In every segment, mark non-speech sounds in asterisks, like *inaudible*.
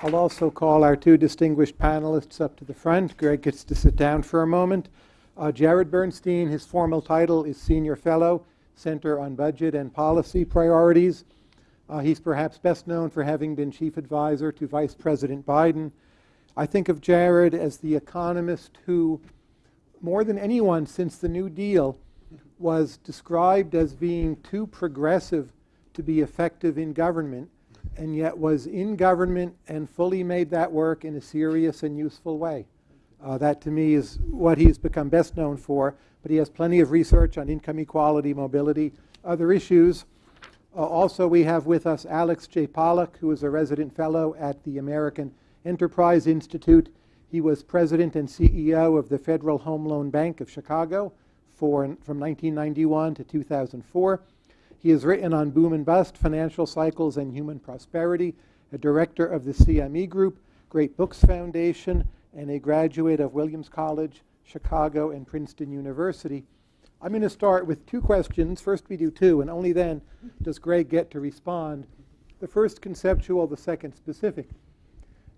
I'll also call our two distinguished panelists up to the front. Greg gets to sit down for a moment. Uh, Jared Bernstein, his formal title is Senior Fellow, Center on Budget and Policy Priorities. Uh, he's perhaps best known for having been chief advisor to Vice President Biden. I think of Jared as the economist who, more than anyone since the New Deal, was described as being too progressive to be effective in government and yet was in government and fully made that work in a serious and useful way. Uh, that to me is what he's become best known for, but he has plenty of research on income equality, mobility, other issues. Uh, also, we have with us Alex J. Pollock, who is a resident fellow at the American Enterprise Institute. He was president and CEO of the Federal Home Loan Bank of Chicago for, from 1991 to 2004. He has written on boom and bust, financial cycles, and human prosperity, a director of the CME Group, Great Books Foundation, and a graduate of Williams College, Chicago, and Princeton University. I'm going to start with two questions. First, we do two, and only then does Greg get to respond. The first conceptual, the second specific.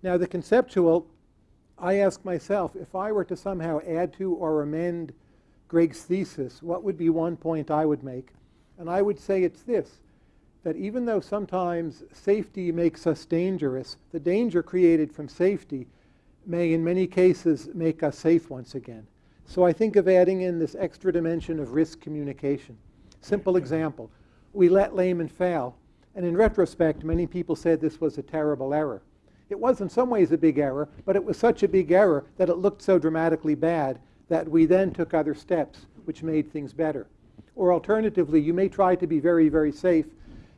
Now, the conceptual, I ask myself if I were to somehow add to or amend Greg's thesis, what would be one point I would make? And I would say it's this that even though sometimes safety makes us dangerous, the danger created from safety may, in many cases, make us safe once again. So I think of adding in this extra dimension of risk communication. Simple example we let Lehman fail, and in retrospect, many people said this was a terrible error. It was in some ways a big error, but it was such a big error that it looked so dramatically bad that we then took other steps which made things better. Or alternatively, you may try to be very, very safe.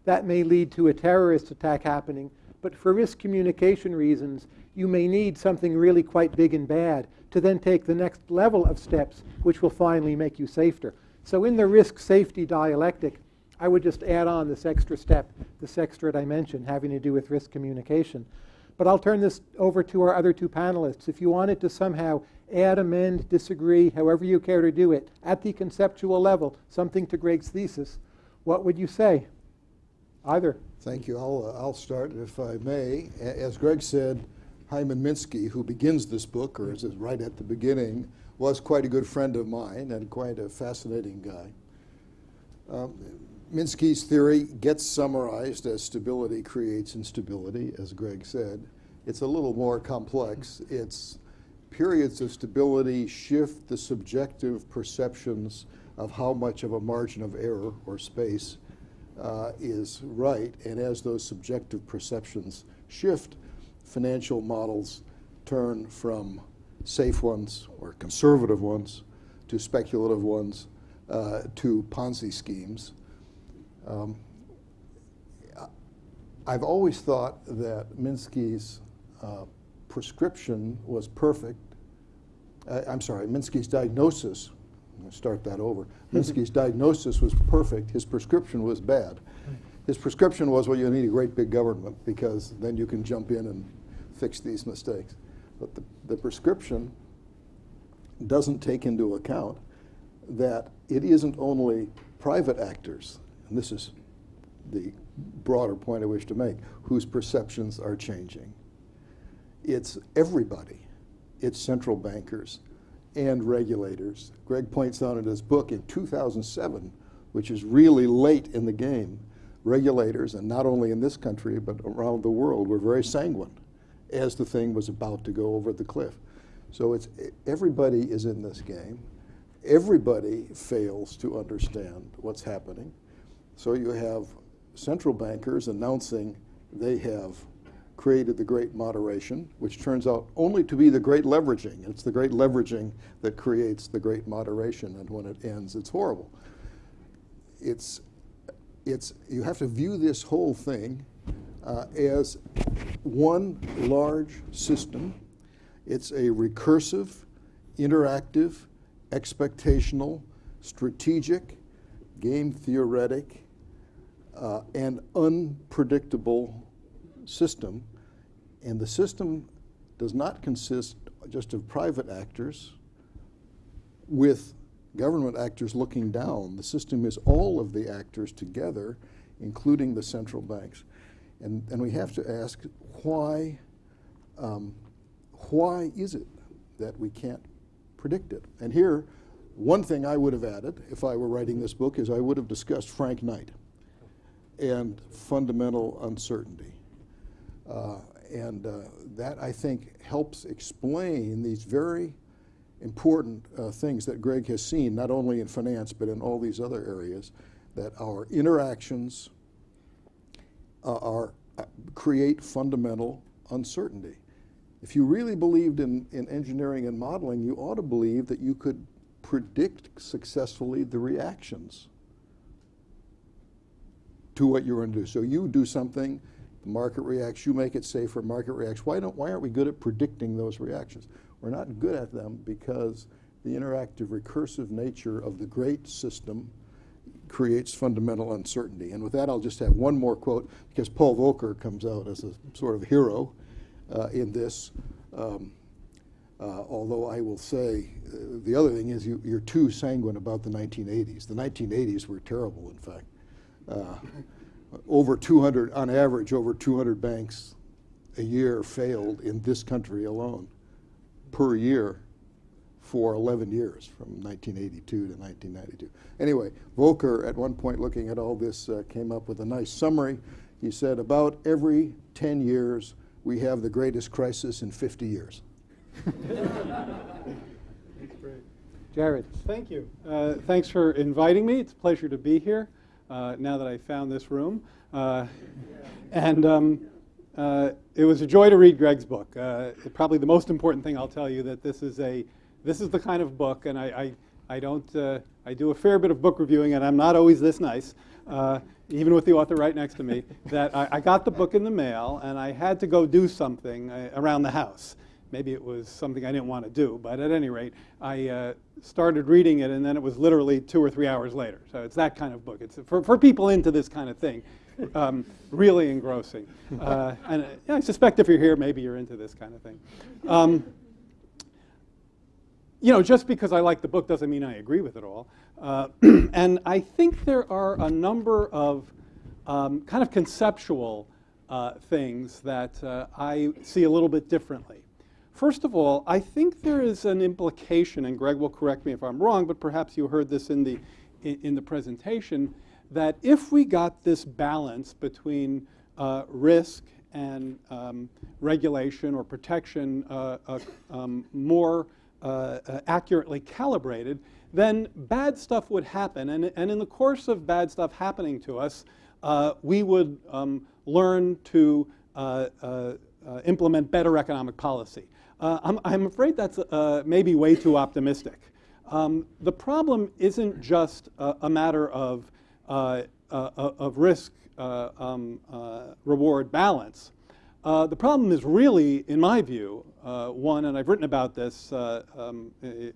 That may lead to a terrorist attack happening. But for risk communication reasons, you may need something really quite big and bad to then take the next level of steps, which will finally make you safer. So in the risk safety dialectic, I would just add on this extra step, this extra dimension having to do with risk communication. But I'll turn this over to our other two panelists. If you wanted to somehow add, amend, disagree, however you care to do it, at the conceptual level, something to Greg's thesis, what would you say? Either. Thank you. I'll, uh, I'll start, if I may. As Greg said, Hyman Minsky, who begins this book, or is right at the beginning, was quite a good friend of mine and quite a fascinating guy. Um, Minsky's theory gets summarized as stability creates instability, as Greg said. It's a little more complex. It's periods of stability shift the subjective perceptions of how much of a margin of error or space uh, is right. And as those subjective perceptions shift, financial models turn from safe ones or conservative ones to speculative ones uh, to Ponzi schemes. Um, I've always thought that Minsky's uh, prescription was perfect. Uh, I'm sorry, Minsky's diagnosis, I'm going to start that over. Minsky's diagnosis was perfect, his prescription was bad. His prescription was, well, you need a great big government because then you can jump in and fix these mistakes. But the, the prescription doesn't take into account that it isn't only private actors, and this is the broader point I wish to make, whose perceptions are changing it's everybody. It's central bankers and regulators. Greg points out in his book in 2007, which is really late in the game, regulators, and not only in this country, but around the world, were very sanguine as the thing was about to go over the cliff. So it's everybody is in this game. Everybody fails to understand what's happening. So you have central bankers announcing they have created the great moderation, which turns out only to be the great leveraging. It's the great leveraging that creates the great moderation, and when it ends, it's horrible. It's, it's, you have to view this whole thing uh, as one large system. It's a recursive, interactive, expectational, strategic, game theoretic, uh, and unpredictable system and the system does not consist just of private actors with government actors looking down. The system is all of the actors together, including the central banks. And, and we have to ask why um, why is it that we can't predict it? And here, one thing I would have added if I were writing this book is I would have discussed Frank Knight and fundamental uncertainty. Uh, and uh, that, I think, helps explain these very important uh, things that Greg has seen, not only in finance, but in all these other areas, that our interactions uh, are, uh, create fundamental uncertainty. If you really believed in, in engineering and modeling, you ought to believe that you could predict successfully the reactions to what you're going to do. So you do something, the market reacts, you make it safer, market reacts. Why, don't, why aren't we good at predicting those reactions? We're not good at them because the interactive recursive nature of the great system creates fundamental uncertainty. And with that, I'll just have one more quote because Paul Volcker comes out as a sort of hero uh, in this. Um, uh, although I will say, uh, the other thing is you, are too sanguine about the 1980s. The 1980s were terrible, in fact. Over 200, on average, over 200 banks a year failed in this country alone per year for 11 years, from 1982 to 1992. Anyway, Volcker, at one point looking at all this, uh, came up with a nice summary. He said, about every 10 years, we have the greatest crisis in 50 years. That's *laughs* great. Jared. Thank you. Uh, thanks for inviting me. It's a pleasure to be here uh, now that I found this room. Uh, and um, uh, it was a joy to read Greg's book. Uh, probably the most important thing I'll tell you that this is a this is the kind of book, and I I, I don't uh, I do a fair bit of book reviewing, and I'm not always this nice, even with the author right next to me. *laughs* that I, I, got the book in the mail, and I had to go do something around the house. Maybe it was something I didn't want to do, but at any rate, I uh, started reading it, and then it was literally two or three hours later. So it's that kind of book. It's for, for people into this kind of thing um, really engrossing. Uh, and I suspect if you're here, maybe you're into this kind of thing. Um, you know, just because I like the book doesn't mean I agree with it all. Uh, *clears throat* and I think there are a number of um, kind of conceptual uh, things that uh, I see a little bit differently. First of all, I think there is an implication, and Greg will correct me if I'm wrong, but perhaps you heard this in the, in, the presentation, that if we got this balance between uh, risk and um, regulation or protection uh, uh, um, more uh, uh, accurately calibrated, then bad stuff would happen. And, and in the course of bad stuff happening to us, uh, we would um, learn to implement better economic policy. I'm, I'm, afraid that's maybe way too optimistic. Um, the problem isn't just a, matter of uh, uh, of risk uh, um, reward balance. the problem is really, in my view, one, and I've written about this um, in,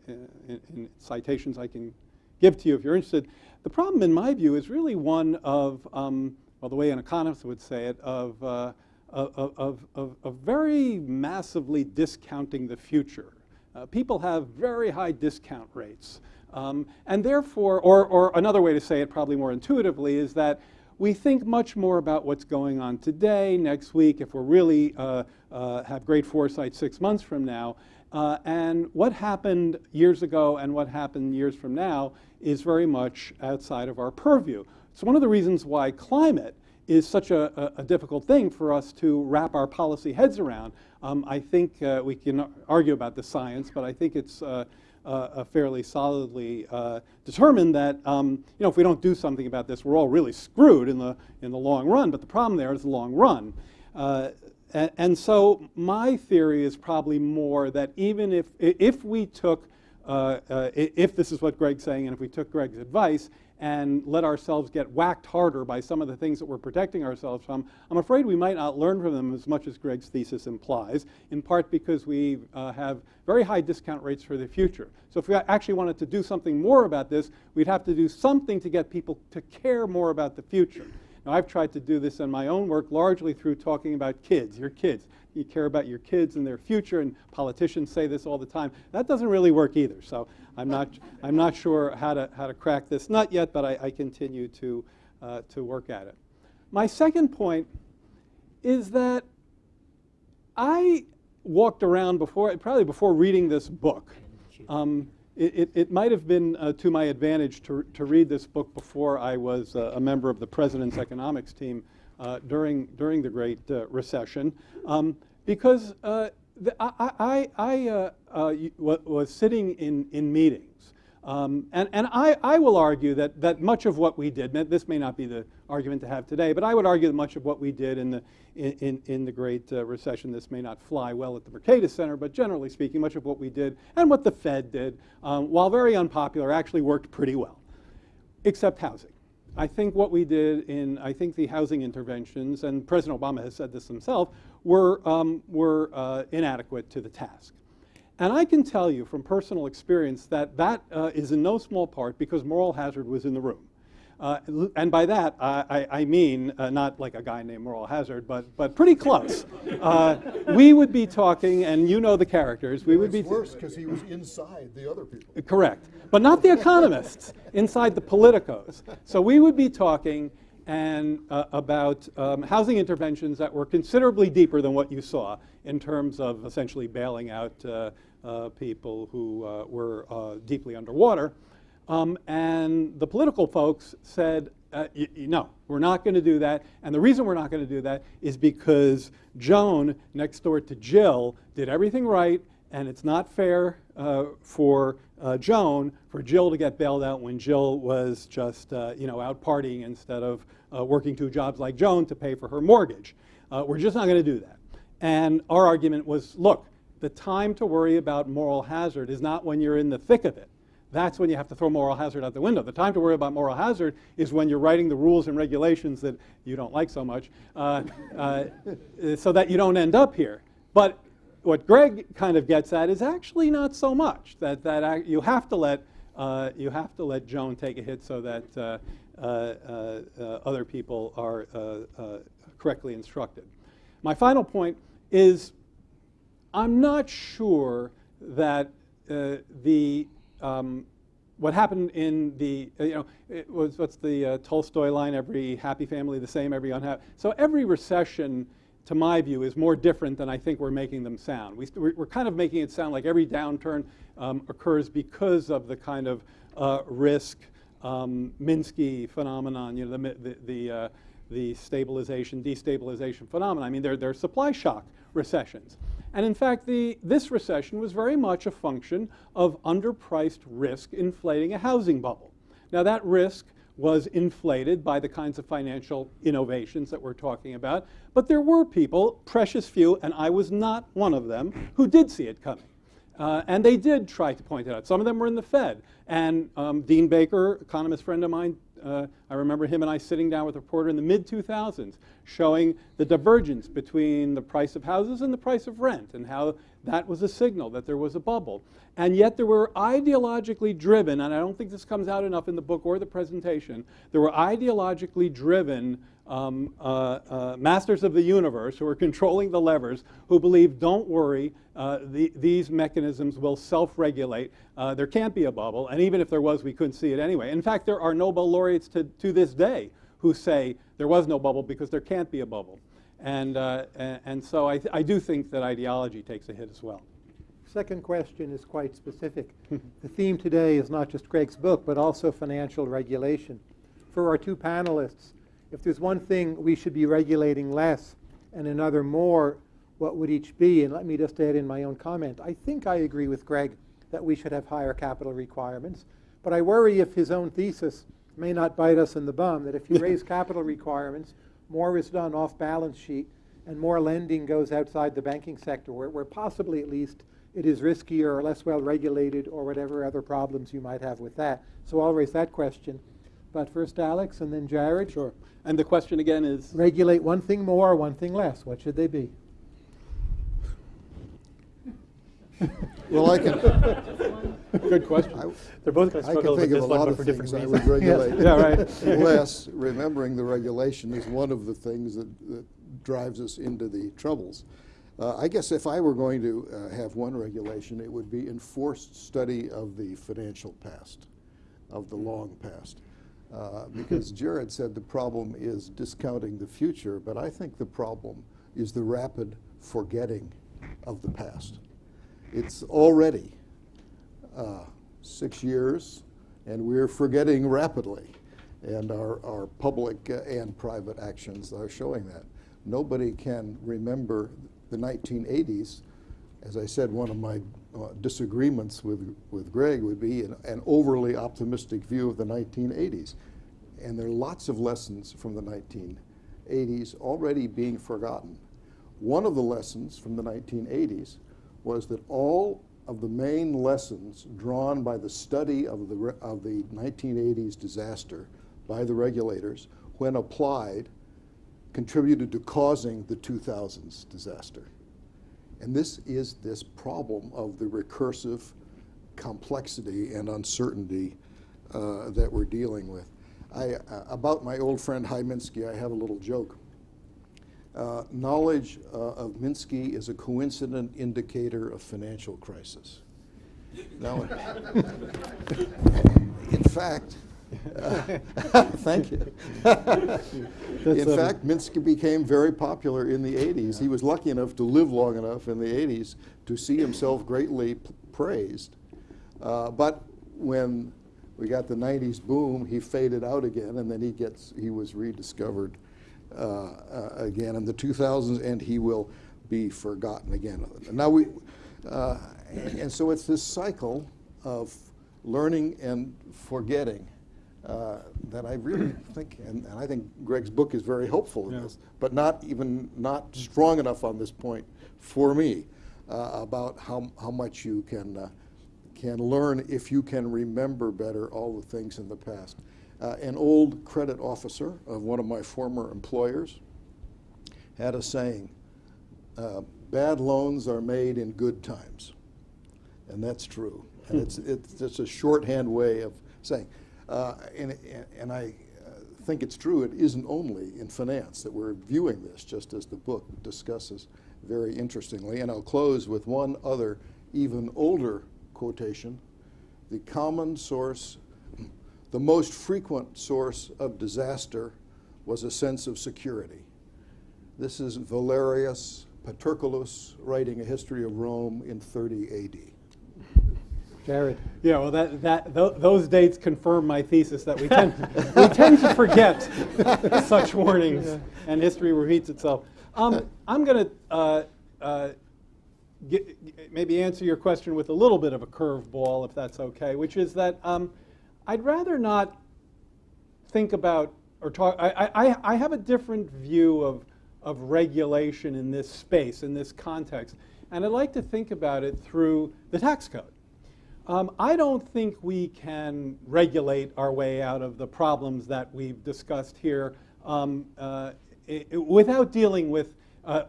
in citations I can give to you if you're interested. The problem, in my view, is really one of, um, well, the way an economist would say it, of, uh, of, of, of, very massively discounting the future. Uh, people have very high discount rates. Um, and therefore, or, or another way to say it probably more intuitively is that we think much more about what's going on today, next week, if we're really uh, uh, have great foresight six months from now. Uh, and what happened years ago and what happened years from now is very much outside of our purview. It's one of the reasons why climate is such a, a, difficult thing for us to wrap our policy heads around. Um, I think uh, we can argue about the science, but I think it's uh, uh, fairly solidly uh, determined that um, you know if we don't do something about this, we're all really screwed in the in the long run. But the problem there is the long run. Uh, and, and, so my theory is probably more that even if if we took uh, if this is what Greg's saying, and if we took Greg's advice, and let ourselves get whacked harder by some of the things that we're protecting ourselves from, I'm afraid we might not learn from them as much as Greg's thesis implies, in part because we uh, have very high discount rates for the future. So if we actually wanted to do something more about this, we'd have to do something to get people to care more about the future. Now, I've tried to do this in my own work largely through talking about kids, your kids. You care about your kids and their future, and politicians say this all the time. That doesn't really work either. So I'm not, I'm not sure how to, how to crack this. Not yet, but I, I continue to, uh, to work at it. My second point is that I walked around before, probably before reading this book. Um, it, it, it might have been uh, to my advantage to, to read this book before I was uh, a member of the president's economics team uh, during, during the Great uh, Recession, um, because uh, the, I, I, I uh, uh, was sitting in, in meetings. Um, and and I, I will argue that, that much of what we did, this may not be the argument to have today, but I would argue that much of what we did in the, in, in, the Great uh, Recession, this may not fly well at the Mercatus Center, but generally speaking, much of what we did and what the Fed did, um, while very unpopular, actually worked pretty well, except housing. I think what we did in, I think the housing interventions, and President Obama has said this himself, were, um, were uh, inadequate to the task. And I can tell you from personal experience that that uh, is in no small part because moral hazard was in the room. Uh, and by that, I, I, I mean uh, not like a guy named Moral Hazard, but, but pretty close. Uh, we would be talking, and you know the characters, we would be. Worse because he was inside the other people. Correct. But not the economists, inside the politicos. So we would be talking and, uh, about um, housing interventions that were considerably deeper than what you saw in terms of essentially bailing out uh, uh, people who uh, were uh, deeply underwater. Um, and the political folks said, uh, no, we're not going to do that. And the reason we're not going to do that is because Joan, next door to Jill, did everything right, and it's not fair uh, for uh, Joan for Jill to get bailed out when Jill was just uh, you know out partying instead of uh, working two jobs like Joan to pay for her mortgage. Uh, we're just not going to do that. And our argument was, look, the time to worry about moral hazard is not when you're in the thick of it. That's when you have to throw moral hazard out the window. The time to worry about moral hazard is when you're writing the rules and regulations that you don't like so much, uh, *laughs* so that you don't end up here. But what Greg kind of gets at is actually not so much that that you have to let uh, you have to let Joan take a hit so that uh, uh, uh, other people are correctly instructed. My final point is I'm not sure that the um, what happened in the you know it was what's the uh, Tolstoy line every happy family the same every unhappy so every recession to my view is more different than I think we're making them sound we, we're we're kind of making it sound like every downturn um, occurs because of the kind of uh, risk um, Minsky phenomenon you know the the, the uh, the stabilization, destabilization phenomenon. I mean, they're, they're supply shock recessions. And in fact, the, this recession was very much a function of underpriced risk inflating a housing bubble. Now, that risk was inflated by the kinds of financial innovations that we're talking about, but there were people, precious few, and I was not one of them, who did see it coming. Uh, and they did try to point it out. Some of them were in the Fed. And um, Dean Baker, economist friend of mine, uh, I remember him and I sitting down with a reporter in the mid 2000s showing the divergence between the price of houses and the price of rent and how that was a signal that there was a bubble. And yet there were ideologically driven, and I don't think this comes out enough in the book or the presentation, there were ideologically driven um, uh, uh, masters of the universe who are controlling the levers who believe, don't worry, uh, the, these mechanisms will self regulate. Uh, there can't be a bubble, and even if there was, we couldn't see it anyway. In fact, there are Nobel laureates to, to this day who say there was no bubble because there can't be a bubble. And, uh, and, so I, th- I do think that ideology takes a hit as well. Second question is quite specific. *laughs* the theme today is not just Greg's book, but also financial regulation. For our two panelists, if there's one thing we should be regulating less and another more, what would each be? And let me just add in my own comment. I think I agree with Greg that we should have higher capital requirements, but I worry if his own thesis may not bite us in the bum, that if you *laughs* raise capital requirements, more is done off balance sheet and more lending goes outside the banking sector, where, where possibly at least it is riskier or less well regulated or whatever other problems you might have with that. So I'll raise that question. But first Alex and then Jared. Sure. And the question again is Regulate one thing more, one thing less. What should they be? Well, I can, good question. I, They're both going to I struggle can with think of this a one, lot but of for different things I reasons. would regulate. *laughs* Yeah, right. Less, remembering the regulation is one of the things that, that drives us into the troubles. Uh, I guess if I were going to uh, have one regulation, it would be enforced study of the financial past, of the long past. Uh, because *laughs* Jared said the problem is discounting the future, but I think the problem is the rapid forgetting of the past. It's already uh, six years, and we're forgetting rapidly. And our, our public uh, and private actions are showing that. Nobody can remember the 1980s. As I said, one of my uh, disagreements with, with Greg would be an, an overly optimistic view of the 1980s. And there are lots of lessons from the 1980s already being forgotten. One of the lessons from the 1980s was that all of the main lessons drawn by the study of the, of the 1980s disaster by the regulators, when applied, contributed to causing the 2000s disaster. And this is this problem of the recursive complexity and uncertainty uh, that we're dealing with. I, uh, about my old friend Hy Minsky, I have a little joke. Uh, knowledge uh, of Minsky is a coincident indicator of financial crisis. Now, *laughs* in fact, uh, *laughs* thank you. in fact, Minsky became very popular in the 80s. He was lucky enough to live long enough in the 80s to see himself greatly praised. Uh, but when we got the 90s boom, he faded out again, and then he gets he was rediscovered uh, uh, again in the 2000s, and he will be forgotten again. Now we, uh, and, and so it's this cycle of learning and forgetting uh, that I really *clears throat* think, and, and I think Greg's book is very helpful in Yeah. this, but not even not strong enough on this point for me uh, about how how much you can uh, can learn if you can remember better all the things in the past. Uh, an old credit officer of one of my former employers had a saying: uh, "Bad loans are made in good times," and that's true. And it's it's just a shorthand way of saying. Uh, and, and I uh, think it's true, it isn't only in finance that we're viewing this, just as the book discusses very interestingly. And I'll close with one other, even older quotation. The common source, the most frequent source of disaster was a sense of security. This is Valerius Paterculus writing a history of Rome in 30 AD. Jared. Yeah, well, that, that, tho- those dates confirm my thesis that we tend, we tend to forget *laughs* such warnings, and history repeats itself. Um, I'm going to uh, uh, maybe answer your question with a little bit of a curveball, if that's okay, which is that um, I'd rather not think about or talk. I, I, I have a different view of, of regulation in this space, in this context, and I'd like to think about it through the tax code. Um, I don't think we can regulate our way out of the problems that we've discussed here um, uh, i- i- without dealing with uh,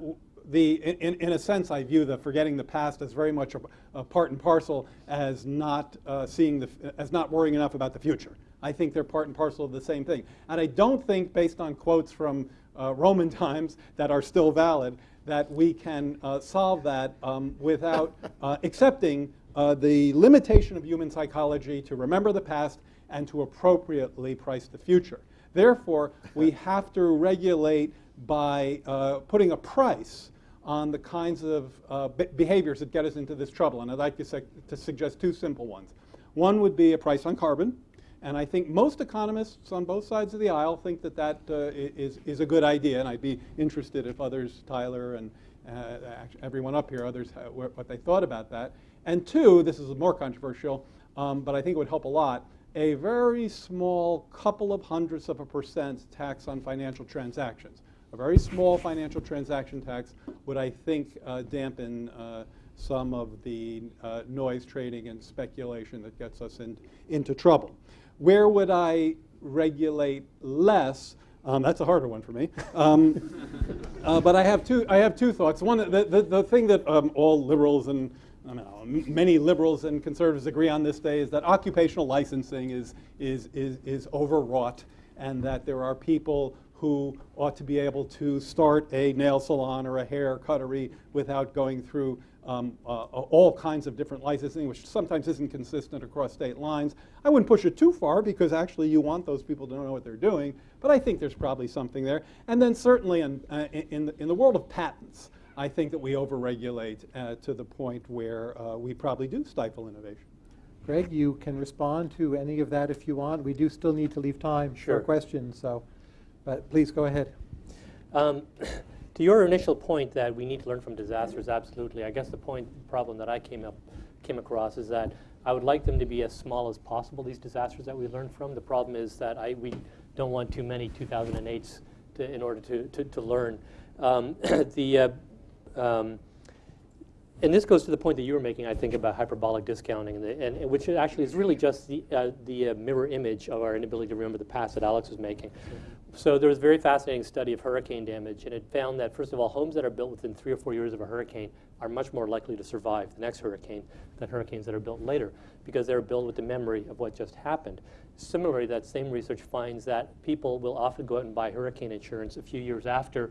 the. In, in a sense, I view the forgetting the past as very much a, a part and parcel as not uh, seeing the as not worrying enough about the future. I think they're part and parcel of the same thing, and I don't think, based on quotes from uh, Roman *laughs* times that are still valid, that we can uh, solve that um, without *laughs* uh, accepting uh, the limitation of human psychology to remember the past and to appropriately price the future. Therefore, we *laughs* have to regulate by uh, putting a price on the kinds of uh, be- behaviors that get us into this trouble. And I'd like to, to suggest two simple ones. One would be a price on carbon, and I think most economists on both sides of the aisle think that that uh, is, is a good idea, and I'd be interested if others, Tyler and uh, everyone up here, others, uh, what they thought about that. And two, this is more controversial, um, but I think it would help a lot, a very small couple of hundredths of a percent tax on financial transactions. A very small financial transaction tax would, I think, uh, dampen uh, some of the uh, noise trading and speculation that gets us in, into trouble. Where would I regulate less? Um, that's a harder one for me. Um, *laughs* uh, but I have two. I have two thoughts. One, the, the, the thing that um, all liberals and I know, many liberals and conservatives agree on this day is that occupational licensing is is is, is overwrought, and that there are people who ought to be able to start a nail salon or a hair cuttery without going through um, uh, all kinds of different licensing, which sometimes isn't consistent across state lines. I wouldn't push it too far because actually you want those people to know what they're doing, but I think there's probably something there. And then certainly in, uh, in, the, in the world of patents, I think that we overregulate uh, to the point where uh, we probably do stifle innovation. Greg, you can respond to any of that if you want. We do still need to leave time Sure. for questions, so, but please go ahead. Um, *clears throat* to your initial point that we need to learn from disasters, absolutely. I guess the point problem that I came up came across is that I would like them to be as small as possible. These disasters that we learn from. The problem is that I we don't want too many 2008s to, in order to to, to learn. Um, *clears throat* the uh, um, and this goes to the point that you were making, I think, about hyperbolic discounting, and, the, and, and which actually is really just the, uh, the uh, mirror image of our inability to remember the past that Alex was making. So there was a very fascinating study of hurricane damage, and it found that, first of all, homes that are built within three or four years of a hurricane are much more likely to survive the next hurricane than hurricanes that are built later, because they're built with the memory of what just happened. Similarly, that same research finds that people will often go out and buy hurricane insurance a few years after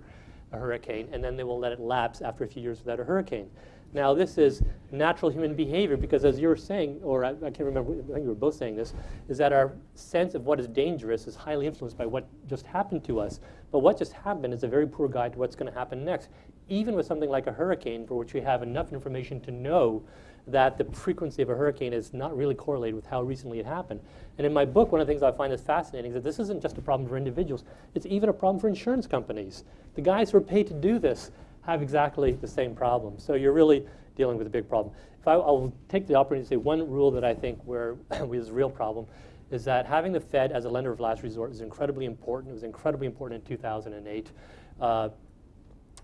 a hurricane, and then they will let it lapse after a few years without a hurricane. Now, this is natural human behavior because, as you were saying, or I, I can't remember, I think you were both saying this, is that our sense of what is dangerous is highly influenced by what just happened to us. But what just happened is a very poor guide to what's going to happen next, even with something like a hurricane, for which we have enough information to know that the frequency of a hurricane is not really correlated with how recently it happened. And in my book, one of the things I find is fascinating is that this isn't just a problem for individuals, it's even a problem for insurance companies. The guys who are paid to do this have exactly the same problem. So you're really dealing with a big problem. If I, I'll take the opportunity to say one rule that I think where *laughs* is a real problem is that having the Fed as a lender of last resort is incredibly important. It was incredibly important in 2008. Uh,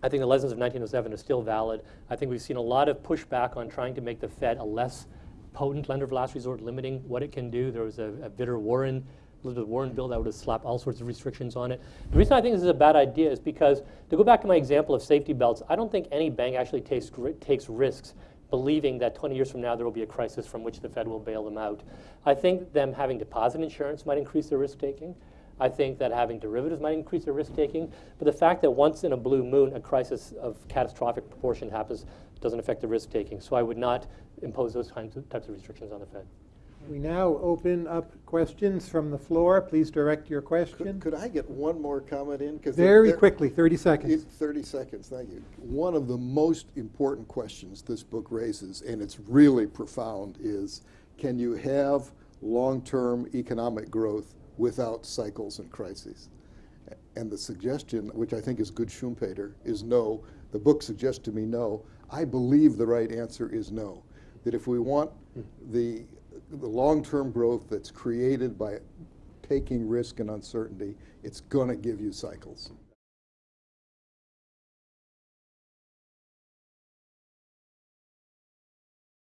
I think the lessons of 1907 are still valid. I think we've seen a lot of pushback on trying to make the Fed a less potent lender of last resort, limiting what it can do. There was a, a Vitter Warren, Elizabeth Warren bill that would have slapped all sorts of restrictions on it. The reason I think this is a bad idea is because, to go back to my example of safety belts, I don't think any bank actually takes, takes risks believing that 20 years from now there will be a crisis from which the Fed will bail them out. I think them having deposit insurance might increase their risk taking. I think that having derivatives might increase their risk taking. But the fact that once in a blue moon a crisis of catastrophic proportion happens doesn't affect the risk taking. So I would not impose those kinds of, types of restrictions on the Fed. We now open up questions from the floor. Please direct your question. Could, could I get one more comment in? Very quickly, 30 In seconds. 30 seconds, thank you. One of the most important questions this book raises, and it's really profound, is can you have long-term economic growth without cycles and crises? And the suggestion, which I think is good Schumpeter, is no. The book suggests to me no. I believe the right answer is no. That if we want the, the long-term growth that's created by taking risk and uncertainty, it's going to give you cycles.